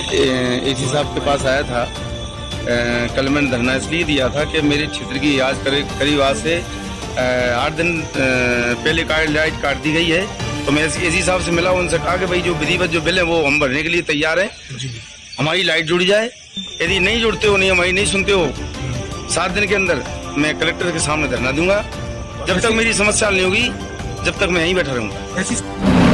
ए सी साहब के पास आया था। ए, कल मैंने धरना इसलिए दिया था कि मेरे क्षेत्र की आज करीब करीब आज से आठ दिन पहले का लाइट काट दी गई है। तो मैं ए सी साहब से मिला उनसे कहा कि भाई जो विधिवत जो बिल है वो हम भरने के लिए तैयार हैं। हमारी लाइट जुड़ जाए। यदि नहीं जुड़ते हो नहीं हमारी नहीं सुनते हो सात दिन के अंदर मैं कलेक्टर के सामने धरना दूँगा। जब तक मेरी समस्या नहीं होगी जब तक मैं यहीं बैठा रहूँगा।